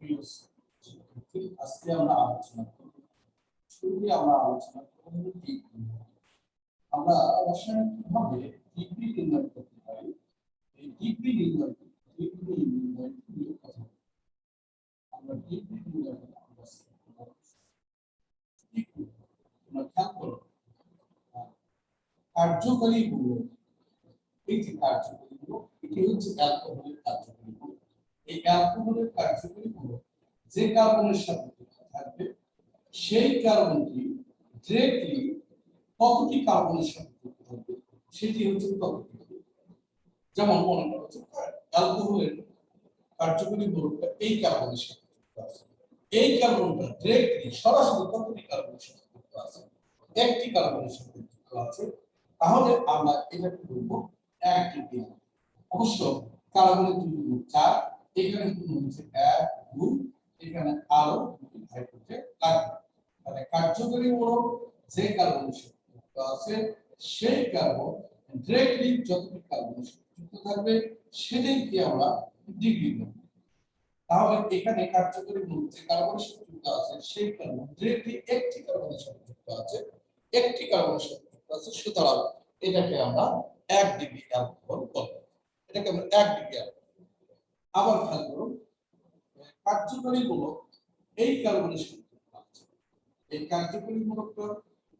প্রিয় আজকে আমরা আলোচনা করব শুরুতে আমরা আলোচনা করব ডিগ্রি আমরা রসায়ন কীভাবে ডিগ্রি নির্ণয় করতে পারি এই ডিগ্রি নির্ণয় ডিগ্রি নির্ণয় কথা আমরা ডিগ্রি নির্ণয় আমরা কার্যকরী গুলো এই যে কার্যকরী গুলো এটি হচ্ছে অ্যালকোহলের কার্যকরী গুলো এই অ্যালকোহলের কার্যকরী গুলো যে কার্বনের সাথে থাকবে, সেই কার্বনটি ডিরেক্টলি কতটি কার্বনের সাথে থাকবে সেটি হচ্ছে ততটি যেমন মনে করা হচ্ছে অ্যালকোহলের কার্যকরী গ্রুপটা এই কার্বনের সাথে যুক্ত আছে। এই কার্বনটা ডিরেক্টলি সরাসরি কতটি কার্বনের সাথে যুক্ত আছে, একটি কার্বনের সাথে যুক্ত আছে, তাহলে আমরা এটাকে বলব? ডিগ্রি অবশ্য কার্বনের দুই চার এখানে কিন্তু হচ্ছে? এক, দুই, এখানে আরও দুটি হাইড্রোজেন লাগবে তাহলে কার্যকরী মূলক যে কার্বনের সাথে যুক্ত আছে, সেই কার্বন ডিরেক্টলি যতটি কার্বনের সাথে যুক্ত থাকবে সেটাকে আমরা ডিগ্রি দেব তাহলে এখানে কার্যকরী মূলক যে কার্বনের সাথে যুক্ত আছে, সেই কার্বন ডিরেক্টলি একটি কার্বনের সাথে যুক্ত আছে, একটি কার্বনের সাথে যুক্ত আছে, সুতরাং এটাকে আমরা এক ডিগ্রি অ্যালকোহল বলব এটাকে আমরা এক ডিগ্রি অ্যালকোহল আবার খেয়াল করুন কার্যকরী মূলক এই কার্বনের যুক্ত আছে। এই কার্যকরী মূলকটা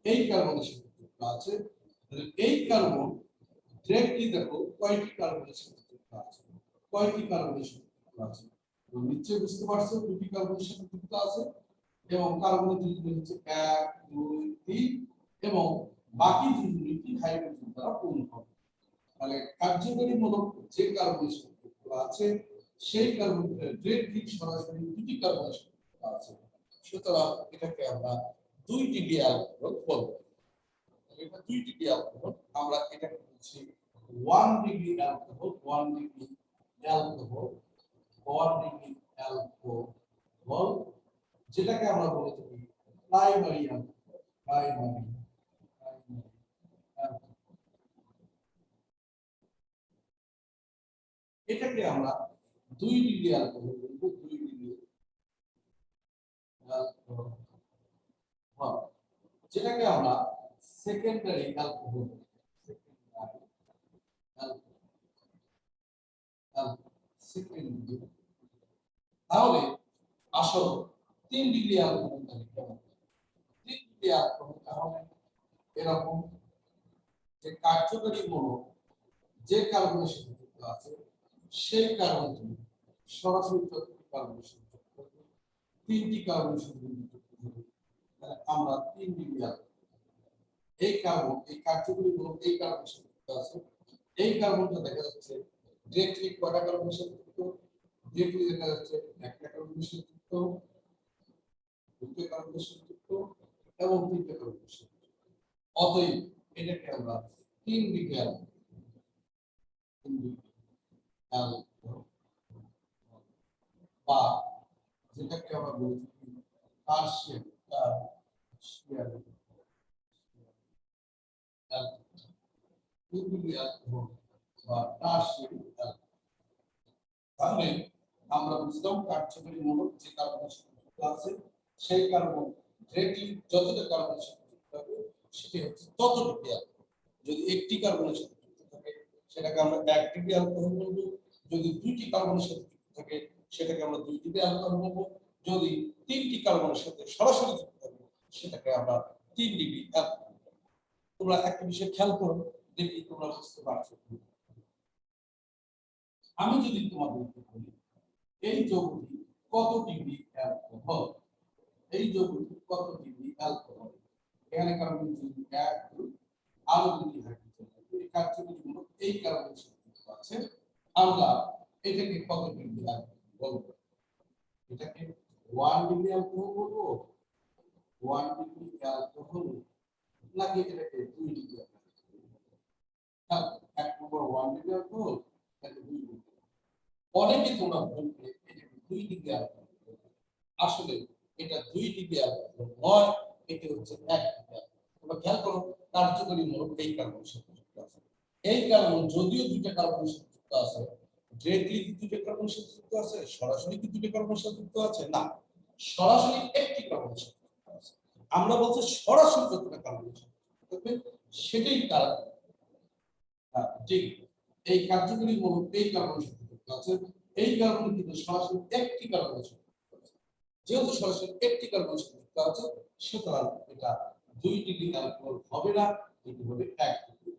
এই কার্বনের সাথে যুক্ত আছে। এই কার্বন ডিরেক্টলি দেখো কয়টি কার্বনের সাথে যুক্ত আছে, কয়টি কার্বনের যুক্ত আছে। তো নিশ্চয়ই বুঝতে পারছ দুটি কার্বনের সাথে যুক্ত আছে এবং কার্বনের দুটি হচ্ছে এক, দুই, তিন এবং বাকি দুটি হাইড্রোজেন দ্বারা পূর্ণ হবে। তাহলে কার্যকরী মূলক যে কার্বনের যুক্ত আছে সেই কার্বন ডিরেক্টলি সরাসরি দুটি কার্বনের আছে, সুতরাং এটাকে আমরা দুই ডিগ্রি অ্যালকোহল বলব। এটা দুই ডিগ্রি অ্যালকোহল আমরা এটাকে বলছি one degree alcohol one degree alcohol one degree alcohol যেটাকে আমরা বলে থাকি প্রাইমারি অ্যালকোহল প্রাইমারি এটাকে আমরা দুই ডিগ্রি অ্যালকোহল বলব, দুই ডিগ্রি যেটাকে আমরা সেকেন্ডারি অ্যালকোহল তাহলে আসল তিন ডিগ্রি কেমন তিন ডিগ্রি অ্যালকোহল তাহলে এরকম যে কার্যকরী মূলক যে কার্বনের সাথে যুক্ত আছে, সেই কার্বনটি সরাসরি থাকবে তিনটি তাহলে আমরা তিন ডিগ্রি এই কার্বন এই কার্যকরী মূলক এই যুক্ত আছে। এই কার্বনটা দেখা যাচ্ছে ডিরেক্টলি কয়টা কার্বনের সাথে যুক্ত ডিরেক্টলি দেখা যাচ্ছে, একটা কার্বনের সাথে যুক্ত দুটো কার্বনের সাথে যুক্ত এবং তিনটে কার্বনের সাথে অতএব, এটাকে আমরা তিন ডিগ্রি তিন অ্যালকোহল বা যেটাকে আমরা বলে আছে, সেই কার্বন ডিরেক্টলি যতটা কার্বনের যুক্ত হবে সেটি হচ্ছে ততটুকু যদি একটি কার্বনের সাথে যুক্ত থাকে, সেটাকে আমরা এক ডিগ্রি অ্যালকোহল যদি দুইটি কার্বনের সাথে যুক্ত থাকে সেটাকে আমরা দুই ডিগ্রি অ্যালকোহল বলব যদি তিনটি কার্বনের সাথে সরাসরি যুক্ত থাকে, সেটাকে আমরা তিন ডিগ্রি তোমরা একটা বিষয় খেয়াল করো, দেখি তোমরা বুঝতে পারছ আমি যদি তোমাদেরকে বলি, এই যৌগটি কত ডিগ্রি অ্যালকোহল? এই যৌগটি কত ডিগ্রি অ্যালকোহল? এখানে কার্বন যদি এক আরও দুটি হাইড্রোজেন এই কার্যকরী এই কার্বনের সাথে আছে। আমরা এটাকে কত ডিগ্রি অ্যালকোহল? এটাকে ওয়ান ডিগ্রি অ্যালকোহল বলব? ওয়ান ডিগ্রি অ্যালকোহল নাকি এটাকে দুই ডিগ্রি এক নম্বর ওয়ান ডিগ্রি অ্যালকোহল নাকি দুই ডিগ্রি অনেকে তোমরা বলবে এটাকে দুই ডিগ্রি অ্যালকোহল আসলে এটা দুই ডিগ্রি অ্যালকোহল নয়, এটি হচ্ছে এক ডিগ্রি তোমরা খেয়াল করো, কার্যকরী মূলক এই সাথে আছে। এই কার্বন যদিও দুইটা কার্বনের সাথে যুক্ত আছে ডিরেক্টলি সাথে যুক্ত আছে, সরাসরি কি সাথে যুক্ত আছে? না, সরাসরি একটি সাথে আমরা বলছি সরাসরি সাথে সেটাই ঠিক। এই কার্যকরী মূলক এই কার্বনের সাথে যুক্ত আছে, এই কার্বন কিন্তু সরাসরি একটি কার্বনের সাথে যেহেতু সরাসরি একটি কার্বনের সাথে যুক্ত আছে, সুতরাং এটা দুই ডিগ্রি হবে না এটি হবে এক। ডিগ্রি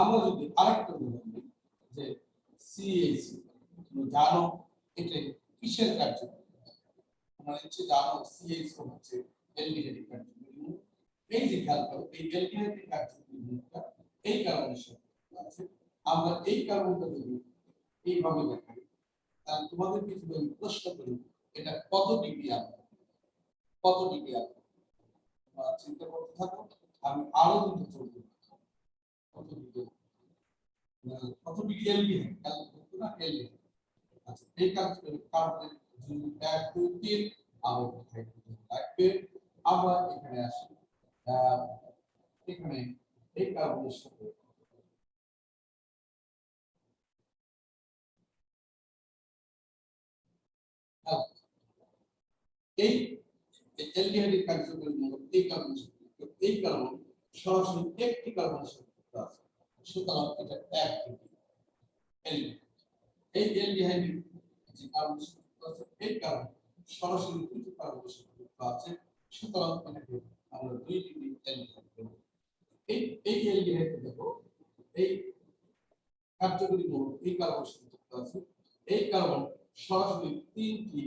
আমরা যদি আরেকটা উদাহরণ দিই যে সিএসি তুমি জানো এটা কিসের কার্যকরী? তোমরা হচ্ছে জানো সিএইচ হচ্ছে এলডিহাইড কার্যকরী এই যে খেয়াল করো, এই এলডিহাইড কার্যকরী এই কারণে আছে। আমরা এই কারণটা যদি এইভাবে দেখাই, তাহলে তোমাদেরকে যদি আমি প্রশ্ন করি, এটা কত ডিগ্রি আনবে কত ডিগ্রি আনবে চিন্তা করতে থাকো, আমি আরও দুটো চলতে কত ডিগ্রি এলবি করতে না এলবি আচ্ছা এই কার্বনের যদি এক দুই তিন আরও লাগবে আমরা এখানে আসি এখানে এই কার্বনের সাথে এই কার্বন সরাসরি একটি যুক্ত আছে সুতরাং এটা এক এলডি এই এলডিহাইড যে কার্বন যুক্ত আছে, এই কার্বন সরাসরি দুটি কার্বনের সাথে আছে। সুতরাং এটাকে আমরা দুই ডিগ্রি এলডিহাইড বলব। এই এই এলডিহাইড দেখো, এই কার্যকরী মূলক এই কার্বনের সাথে আছে। এই কার্বন সরাসরি তিনটি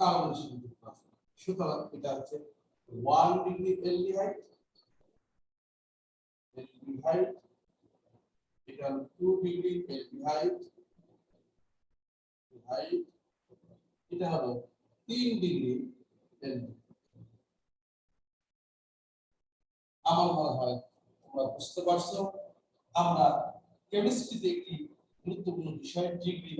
কার্বনের সাথে যুক্ত আছে। সুতরাং এটা হচ্ছে ওয়ান ডিগ্রি এলডিহাইড এলডিহাইড এটা হলো টু ডিগ্রি এলডিহাইড হাইট এটা হলো তিন ডিগ্রি আমার মনে হয় তোমরা বুঝতে পারছ আমরা কেমিস্ট্রিতে একটি গুরুত্বপূর্ণ বিষয় ডিগ্রি।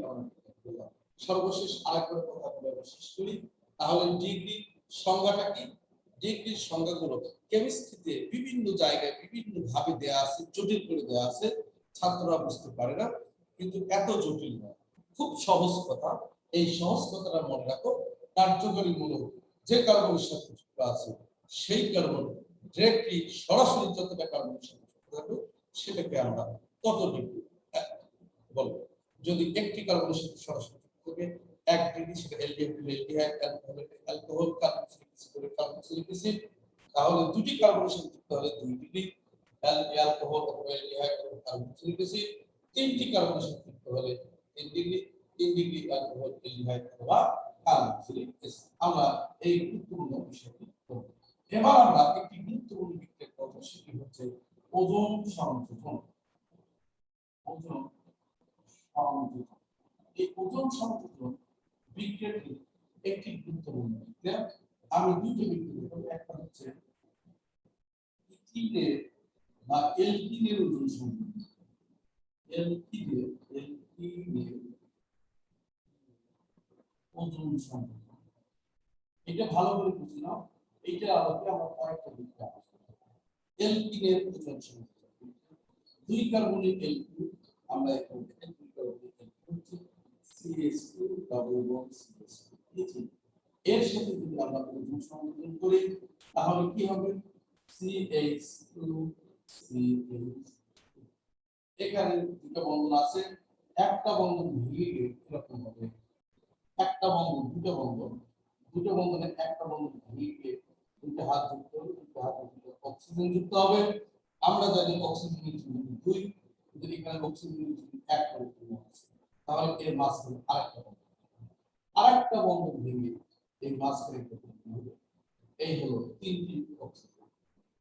সর্বশেষ আরেকবার কথা বলে শেষ করি তাহলে ডিগ্রি সংজ্ঞাটা কি ডিগ্রির সংজ্ঞাগুলো কেমিস্ট্রিতে বিভিন্ন জায়গায় বিভিন্ন ভাবে দেয়া আছে, জটিল করে দেয়া আছে, ছাত্ররা বুঝতে পারে না, কিন্তু এত জটিল নয় খুব সহজ কথা, এই সহজ কথাটা মনে রাখো, কার্যকরী মূলক, যে কার্বনের সাথে যুক্ত আছে, সেই কার্বন ডিরেক্টলি সরাসরি যতটা কার্বনের সাথে যুক্ত থাকবে, সেটাকে আমরা কত ডিগ্রি বলব যদি একটি কার্বনের সাথে সরাসরি যুক্ত থাকে, এক ডিগ্রি সেটা aldehyde aldehyde alcohol alcohol carboxylic carboxylic acid তাহলে দুটি কার্বনের সাথে যুক্ত হলে দুই ডিগ্রি অ্যালকোহল তিনটি যুক্ত হলে ডিগ্রি এই গুরুত্বপূর্ণ একটি গুরুত্বপূর্ণ সেটি হচ্ছে ওজোন ওজোন এই ওজোন সংযোজন একটি গুরুত্বপূর্ণ আমি দুটো বিক্রিয়া একটা হচ্ছে ইথিনের বা এলকিনের ওজন সংযোজন এলকিনের এলকিনের ওজন সংযোজন এটা ভালো করে বুঝে নাও। এইটা আলোকে আমরা কয়েকটা বিক্রিয়া এলকিনের ওজন সংযোজন দুই কার্বনিক এলকি আমরা এখন দুই কার্বনিক হচ্ছে CH2 double bond CH2 ethene এর সাথে যদি আমরা ওজন সংযোজন করি, তাহলে কি হবে? CH2 CH2 এখানে দুটো বন্ধন আছে, একটা বন্ধন ভেঙে এরকম হবে। একটা বন্ধন দুটো বন্ধন। দুটো বন্ধনে একটা বন্ধন ভেঙে দুটো হাত যুক্ত হবে দুটো হাত অক্সিজেন যুক্ত হবে। আমরা জানি অক্সিজেনের চিহ্ন দুই। যদি এখানে অক্সিজেনের চিহ্ন এক আছে তাহলে এর মাঝখানে আরেকটা বন্ধন আরেকটা বন্ধন ভেঙে এই মাঝখানে এই হলো তিনটি অক্সিজেন।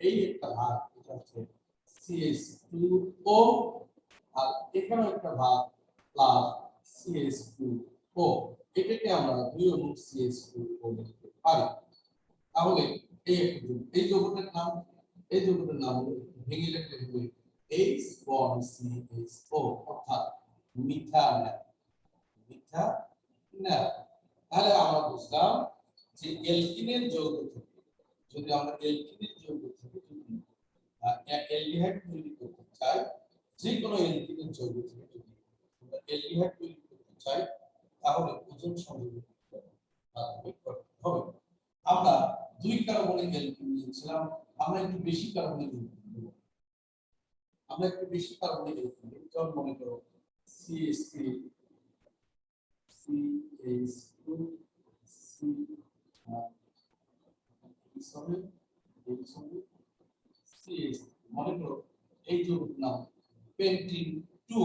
এই একটা ভাগ এটা হচ্ছে CH2O আর এখানে একটা ভাগ প্লাস সিএস টু ও এটাকে আমরা দুই অনু সিএস টু ও লিখতে পারি। তাহলে এই একটা এই যৌগটার নাম, এই যৌগটার নাম ভেঙে লিখলে হবে এইচ সিএস ও অর্থাৎ মিথানল মিথা না তাহলে আমরা বুঝলাম যে এলকিনের যৌগ থেকে, যদি আমরা এলকিনের যৌগ থেকে যদি অ্যালডিহাইড তৈরি করতে চাই যে কোনো এলকিনের যৌগ থেকে যদি অ্যালডিহাইড তৈরি করতে চাই তাহলে ওজন সংযোজন হবে আমরা দুই কার্বনিক অ্যালকিন নিয়েছিলাম আমরা একটু বেশি কার্বনিক আমরা একটু বেশি কার্বনিক অ্যালকিন নেব যেমন মনে করো CH3 CH2 C মনে করো এই যে নাম পেন্টিন 2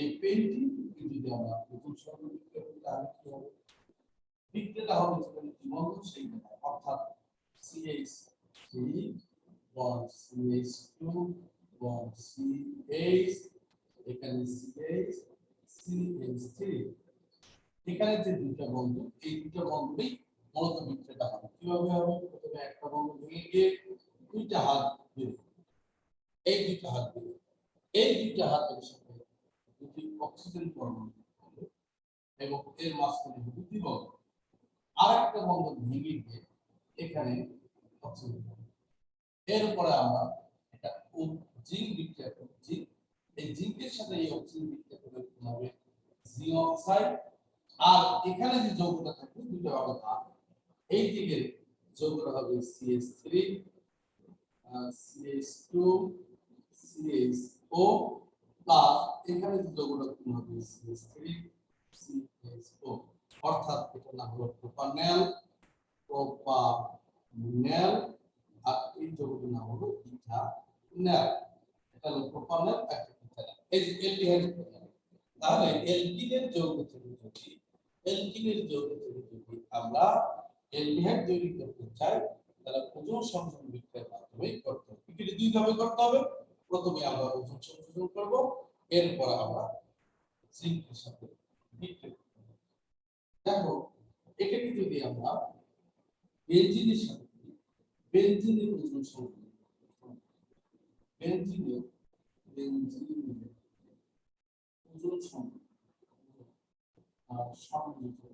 এই পেন্টিন যদি আমরা প্রথম সর্বদিক তাহলে কি হবে বিক্রিয়াটা হবে যেখানে দ্বিবন্ধ সেইখানে অর্থাৎ CH3 bond CH2 bond CH এখানে CH CH3 এখানে যে দুইটা বন্ধু, এই দুইটা বন্ধুই মূলত বিক্রিয়াটা হবে। কীভাবে হবে? প্রথমে একটা বন্ধু ভেঙে গিয়ে দুইটা হাত হবে। এই দুইটা হাত হবে। এই দুইটা হাতের সাথে দুটি অক্সিজেন পরমাণু এবং এর মাঝখানে হবে দ্বিবন্ধ আর একটা বন্ধ ভেঙে গিয়ে এখানে অক্সিজেন। এরপরে আমরা এটা জিঙ্ক বিক্রিয়া করব। জিঙ্ক, এই জিঙ্কের সাথে এই অক্সিজেন বিক্রিয়া করে হবে? জিঙ্ক অক্সাইড আর এখানে যে যৌগটা থাকবে দুটো হবে। এই দিকে যৌগটা হবে CH3 CH2 CHO প্লাস এখানে যৌগটা কি হবে CH3 CHO অর্থাৎ এটা নাম হলো প্রোপানেল প্রোপানেল আর এই যৌগটির নাম হলো ইথানেল এটা হলো প্রোপানেল একটা এই যে এলডিহাইড তাহলে এলকিনের যৌগ থেকে যদি এলকিনের যৌগ থেকে যদি আমরা এলডিহাইড তৈরি করতে চাই তাহলে ওজন সংযোজন বিক্রিয়ার মাধ্যমে করতে হবে। বিক্রিয়া দুই ভাবে করতে হবে। প্রথমে আমরা ওজন সংযোজন করব এরপর আমরা জিঙ্কের সাথে দেখো এটাকে যদি আমরা বেনজিনের সাথে করি, বেনজিনের ওজন সংযোজন বেনজিনের বেনজিনের ওজন সংযোজন সংযোজন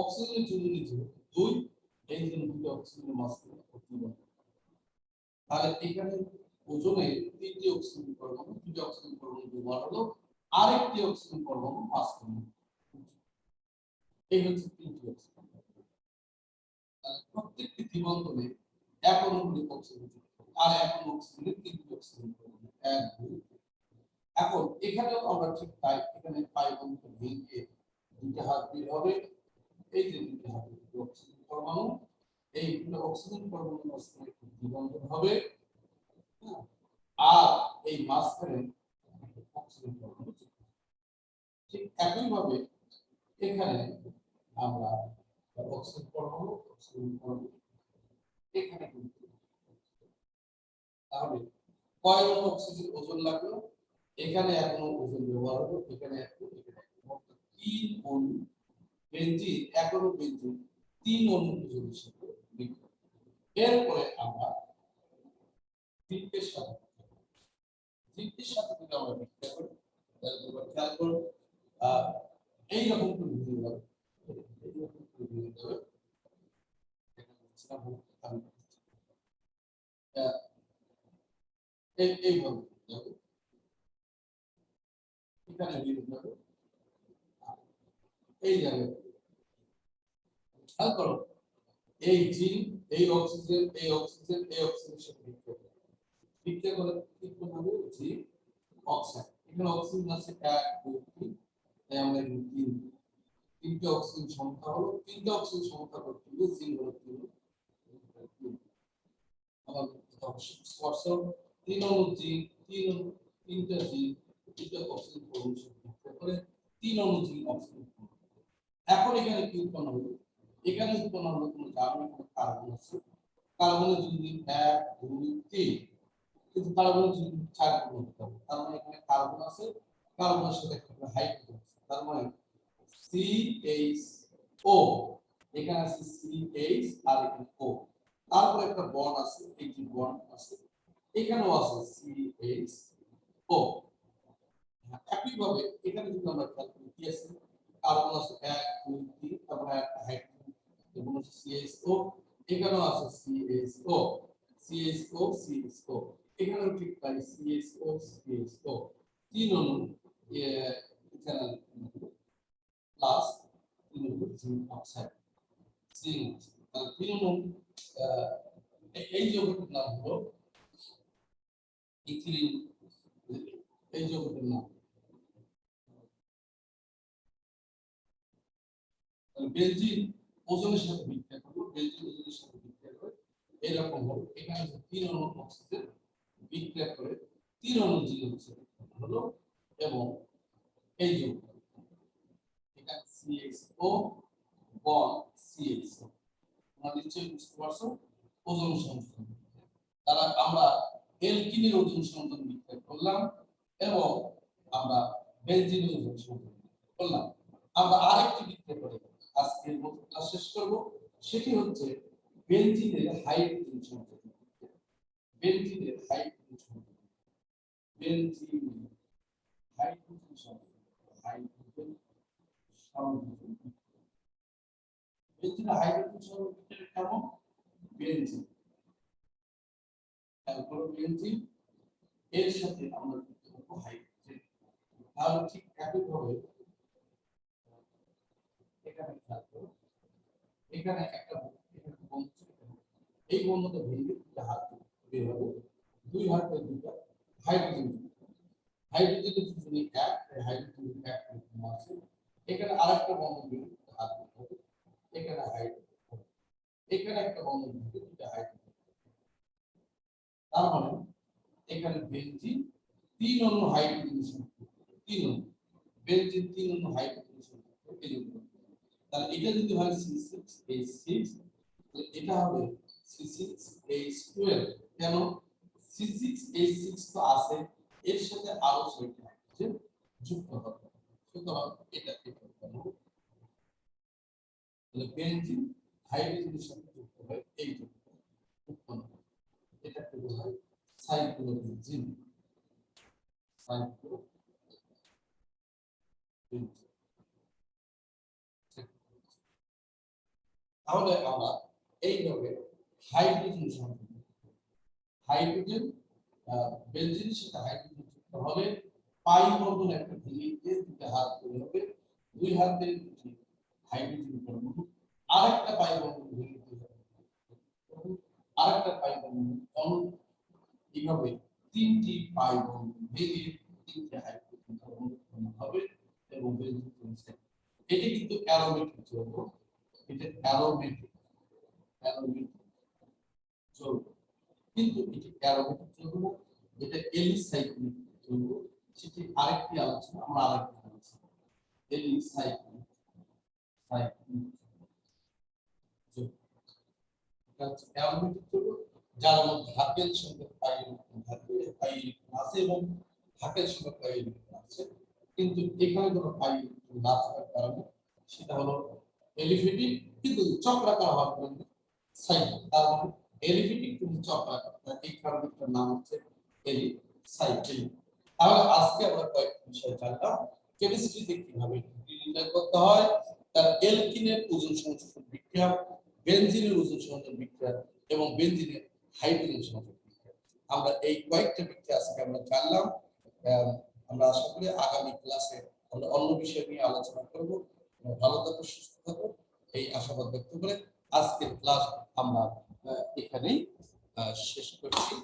অক্সিজেন অক্সিজেন পরমাণু দুটি অক্সিজেন পরমাণু ব্যবহার এই হচ্ছে তিনটি অক্সিজেন প্রত্যেকটি দ্বিবন্ধনে এক অনুগুলি অক্সিজেন আর এক অক্সিজেনের তিনটি অক্সিজেন এক। এখন এখানেও আমরা ঠিক তাই এখানে পাই বন্ধুকে ভেঙে দুইটা হাত বের হবে এই যে দুইটা হাতে অক্সিজেন পরমাণু এই অক্সিজেন পরমাণু মাঝখানে দ্বিবন্ধন হবে হ্যাঁ, আর এই মাঝখানে অক্সিজেন পরমাণু ঠিক একইভাবে এখানে আমরা অক্সিজেন পরমাণু অক্সিজেন পরমাণু এখানে তাহলে কয় অক্সিজেন ওজন লাগল? এখানে এখনও ওজন ব্যবহার হলো এখানে এখনও এখানে এখনও। তিন অণু বেঞ্জিন এক অণু বেঞ্জিন তিন অণু ওজনের সাথে এরপরে আমরা জিঙ্কের সাথে সাথে আমরা বিক্রিয়া করি তাহলে তোমরা খেয়াল করো এইরকম করে ভেঙে এখানে এইভাবে এখানে যাবে এই করো এই জিন এই অক্সিজেন এই অক্সিজেন এই অক্সিজেনের সাথে বিক্রিয়া করে বিক্রিয়া করে হবে জি অক্সাইড এখানে অক্সিজেন আছে এক দুই তিন তাই আমরা তিন তিনটে অক্সিজেন সংখ্যা হলো তিনটে অক্সিজেন সংখ্যা করতে হবে জিন হলো তিন আমার স্পর্শ তিন অণু জিন তিন তিনটা জিন পরমাণু সাথে করে তিন অক্সিজেন পরমাণু। এখন এখানে কি উৎপন্ন হলো? এখানে উৎপন্ন হলো কোনো জার্মান কোনো কার্বন আছে। কার্বনের যদি এক, দুই, তিন। কিন্তু কার্বনের যদি চার গুণ হতে হবে। তার মানে এখানে কার্বন আছে কার্বনের সাথে একটা হাইড্রোজেন আছে। তার মানে সি এইচ ও এখানে আছে সি এইচ আর এখানে ও তারপরে একটা বন্ড আছে, এই যে বন্ড আছে, এখানেও আছে সি এইচ ও একইভাবে এখানে যদি আমরা খেয়াল করি কি কার্বন আছে এক দুই তিন তারপরে একটা হাইড্রোজেন এবং হচ্ছে সিএইচও এখানেও আছে সিএইচও সিএইচও সিএইচও এখানেও ঠিক তাই সিএইচও সিএইচও তিন এ, এখানে প্লাস তিন অণু জিঙ্ক অক্সাইড জিঙ্ক তাহলে তিন আহ, এই যৌগটির নাম হলো ইথিলিন এই যৌগটির নাম তাহলে ওজনের সাথে বিক্রিয়া করবে ওজনের সাথে বিক্রিয়া করে এরকম এখানে তিন অণু অক্সিজেন বিক্রিয়া করে তিন অণু হলো এবং এই CHO তোমরা নিশ্চয়ই বুঝতে পারছ, ওজন সংযোজন তারা আমরা এলকিনের ওজন সংযোজন বিক্রিয়া করলাম এবং আমরা বেনজিনের ওজন সংযোজন করলাম। আমরা আরেকটি বিক্রিয়া করে আজকের শেষ করব, সেটি হচ্ছে বেনজিনের হাইড্রোজেন সংযোজন বেনজিনের হাইড্রোজেন সংযোজন বেনজিনের হাইড্রোজেন সংযোজন হাইড্রোজেন সংযোজন বেনজিনের হাইড্রোজেন কেমন? বেনজিন তারপর বেনজিন এর সাথে আমরা যুক্ত করব হাইড্রোজেন তাহলে ঠিক একইভাবে, এখানে খেয়াল করো। এখানে একটা বন্ধ এই বন্ধটা ভেঙে হাত বের হবে। দুই হাতে দুটা হাইড্রোজেন হাইড্রোজেনের দুজনে এক হাইড্রোজেন এক আছে। এখানে আরেকটা বন্ধন ভেঙে দুটা হাত হবে। এখানে হাইড্রোজেন এখানে একটা বন্ধন ভেঙে দুটা হাইড্রোজেন তার মানে এখানে বেনজিন তিন অন্য হাইড্রোজেন তিন অন্য বেনজিন তিন অন্য হাইড্রোজেন সংযুক্ত এই জন্য তাহলে এটা যদি হয় C6H6 তাহলে এটা হবে C6H12 কেন? C6H6 তো আছে, এর সাথে আরও ছয়টি হাইড্রোজেন যুক্ত হবে। সুতরাং এটা এটা কেন তাহলে বেনজিন হাইড্রোজেনের সাথে যুক্ত হয় এই যুক্ত উৎপন্ন হয়। এটাকে বলা হয় সাইক্লোবেনজিন সাইক্লোবেনজিন তাহলে আমরা এইভাবে হাইড্রোজেন সংযোজন হাইড্রোজেন বেনজিনের সাথে হাইড্রোজেন যুক্ত হলে পাই বন্ধন একটা ভেঙে দিয়ে দুটো হাত করে হবে। দুই হাতে দুটি হাইড্রোজেন পরমাণু আরেকটা পাই বন্ধন ভেঙে দিয়ে হবে। আরেকটা পাই বন্ধন অণু। এইভাবে তিনটি পাই বন্ধন ভেঙে তিনটি হাইড্রোজেন পরমাণু হবে এবং হবে। এটি কিন্তু অ্যারোমেটিক যৌগ। এটা অ্যারোমেটিক অ্যারোমেটিক। যৌগ কিন্তু এটি অ্যারোমেটিক যৌগ না, এটা এলিসাইক্লিক যৌগ। সেটি আরেকটি আলোচনা আমরা আরেকটি আলোচনা এলিসাইক্লিক সাইক্লিক যার মধ্যে সঙ্গে আছে এবং হাতের সঙ্গে পাইল আছে। কিন্তু এখানে কোনো না থাকার কারণে সেটা হলো এলিফেটিক কিন্তু চক্রাকার হওয়ার কারণে সাইকেল তার মানে এলিফেটিক কিন্তু চক্রাকার এই কারণে নাম হচ্ছে এলি সাইকেল তাহলে আজকে আমরা কয়েকটি বিষয় জানলাম। কেমিস্ট্রিতে কীভাবে নির্ণয় করতে হয়, তার এলকিনের ওজন সংযোজন বিক্রিয়া, বেনজিনের ওজন সংযোজন বিক্রিয়া এবং বেনজিনের হাইড্রোজেন সংযোজন বিক্রিয়া। আমরা এই কয়েকটা বিক্রিয়া আজকে আমরা জানলাম। আমরা আশা করি আগামী ক্লাসে আমরা অন্য বিষয় নিয়ে আলোচনা করব। ভালো থাকো সুস্থ থাকো এই আশাবাদ ব্যক্ত করে আজকের ক্লাস আমরা এখানেই শেষ করছি।